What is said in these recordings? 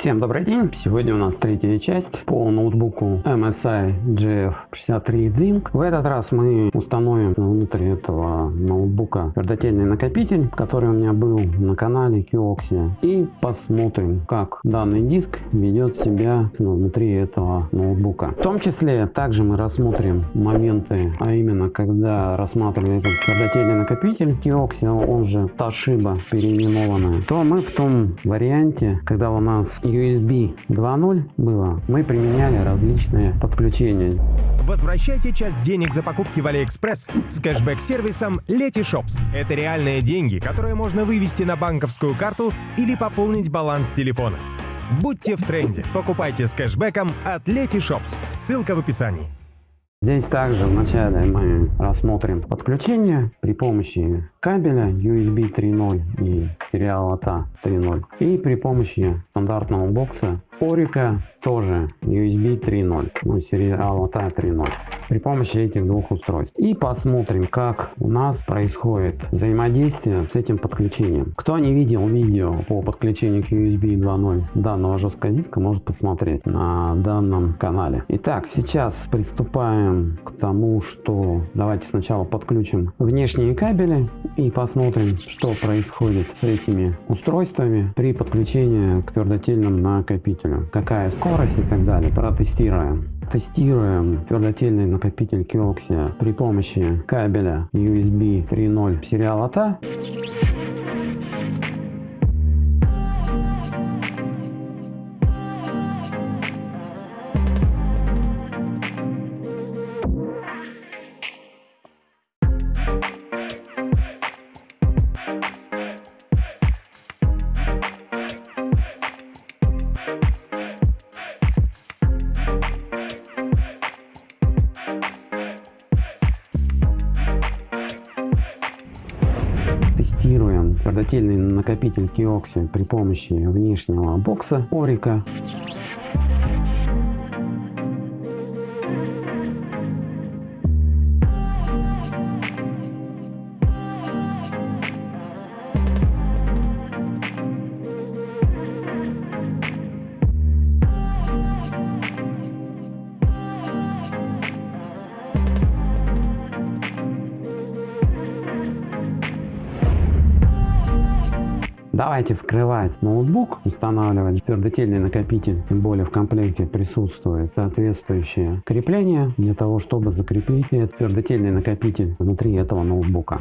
Всем добрый день! Сегодня у нас третья часть по ноутбуку MSI GF63 Link. В этот раз мы установим внутри этого ноутбука твердотельный накопитель, который у меня был на канале Kioxia. И посмотрим, как данный диск ведет себя внутри этого ноутбука. В том числе также мы рассмотрим моменты, а именно когда рассматривали этот твердотельный накопитель Kioxia, он же Toshiba переименованный, то мы в том варианте, когда у нас USB 2.0 было, мы применяли различные подключения. Возвращайте часть денег за покупки в Алиэкспресс с кэшбэк-сервисом Letyshops. Это реальные деньги, которые можно вывести на банковскую карту или пополнить баланс телефона. Будьте в тренде. Покупайте с кэшбэком от Letyshops. Ссылка в описании. Здесь также вначале мы рассмотрим подключение при помощи кабеля USB 3.0 и Serial ATA 3.0 и при помощи стандартного бокса Orico тоже USB 3.0 ну, сериала ATA 3.0 при помощи этих двух устройств. И посмотрим, как у нас происходит взаимодействие с этим подключением. Кто не видел видео по подключению к USB 2.0 данного жесткого диска, может посмотреть на данном канале. Итак, сейчас приступаем к тому, что давайте сначала подключим внешние кабели и посмотрим, что происходит с этими устройствами при подключении к твердотельным накопителю. Какая скорость и так далее. Протестируем. Тестируем твердотельный накопитель Kioxia при помощи кабеля USB 3.0 сериала TA. Тестируем твердотельный накопитель Kioxia при помощи внешнего бокса Орика. Давайте вскрывать ноутбук, устанавливать твердотельный накопитель, тем более в комплекте присутствует соответствующее крепление для того, чтобы закрепить твердотельный накопитель внутри этого ноутбука.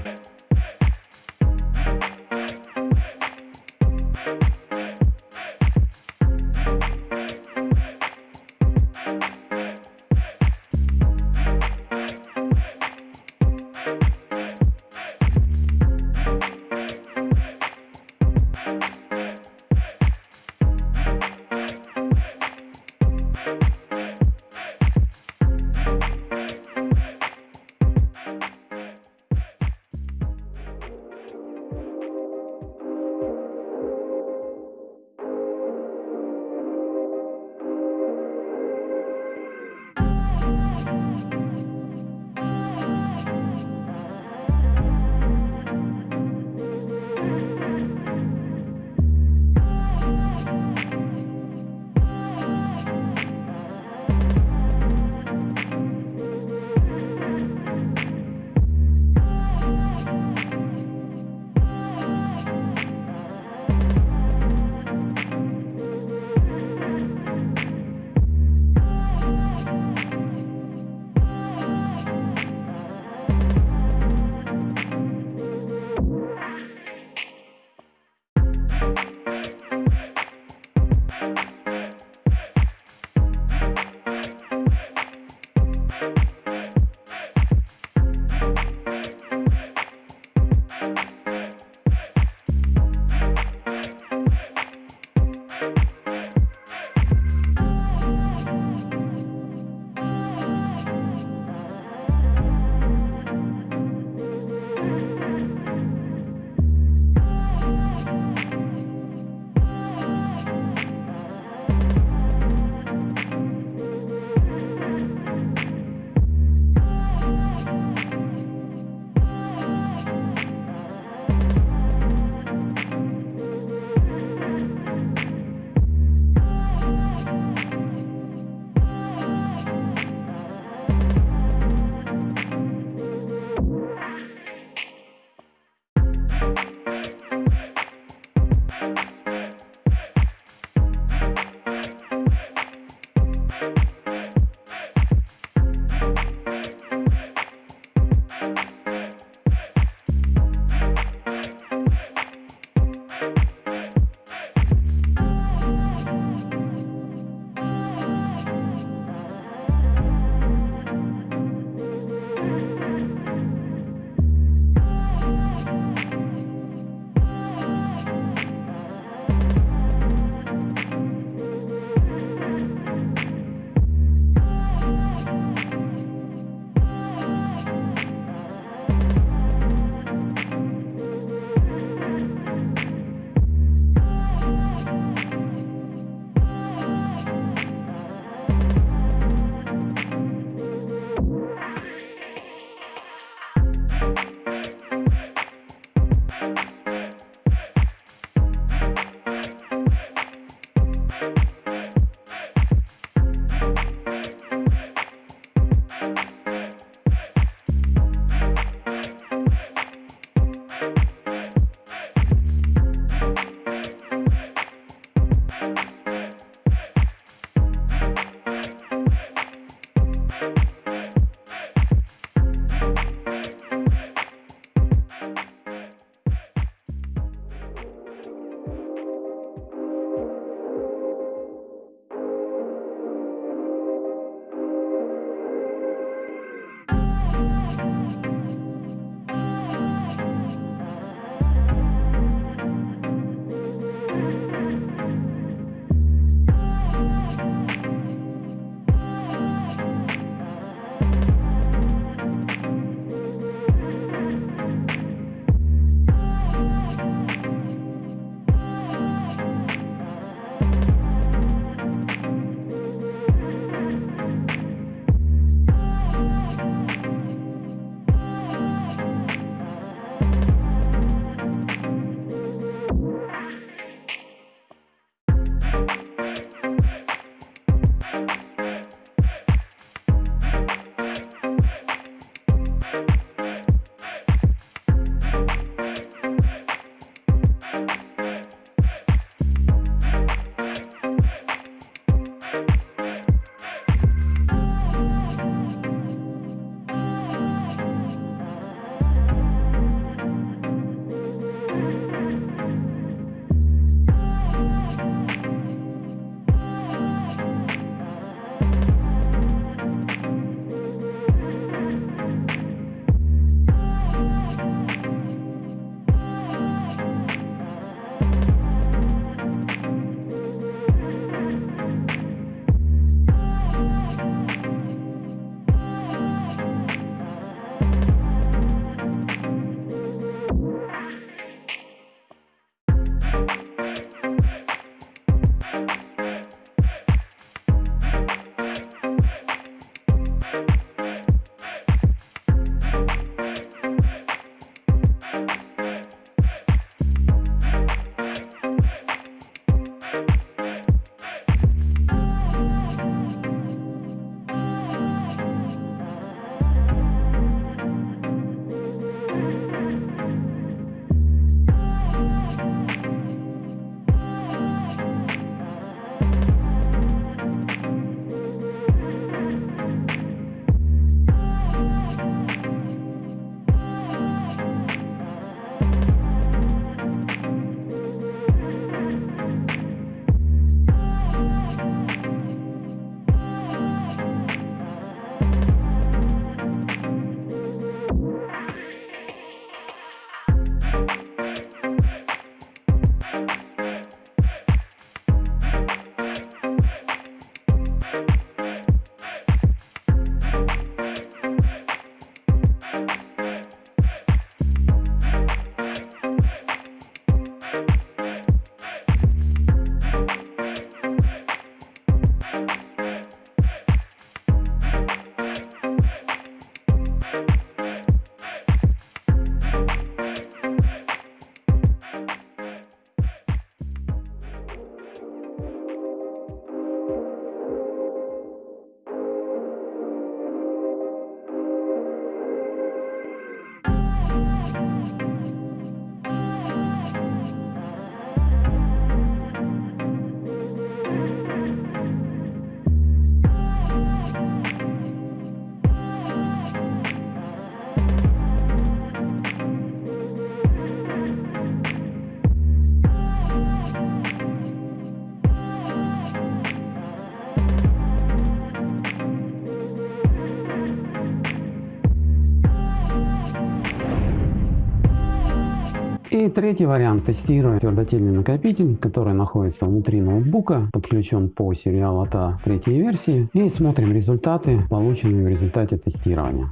Третий вариант. Тестируя твердотельный накопитель, который находится внутри ноутбука, подключен по сериалу ATA третьей версии. И смотрим результаты, полученные в результате тестирования.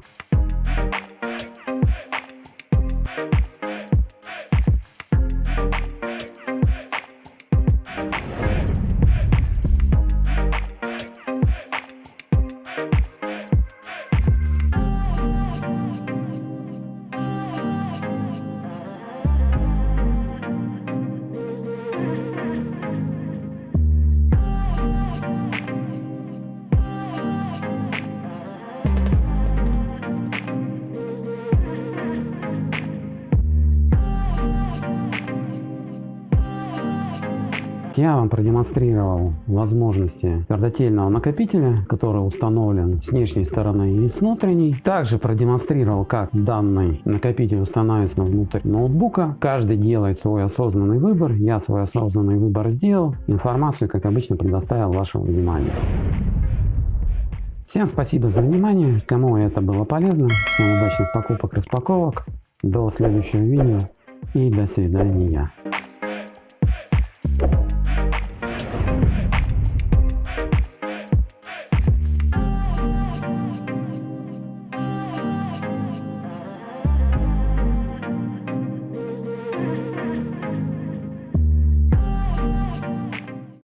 Я вам продемонстрировал возможности твердотельного накопителя, который установлен с внешней стороны и с внутренней. Также продемонстрировал, как данный накопитель устанавливается внутрь ноутбука. Каждый делает свой осознанный выбор. Я свой осознанный выбор сделал. Информацию, как обычно, предоставил вашему вниманию. Всем спасибо за внимание. Кому это было полезно. Всем удачных покупок, распаковок. До следующего видео и до свидания.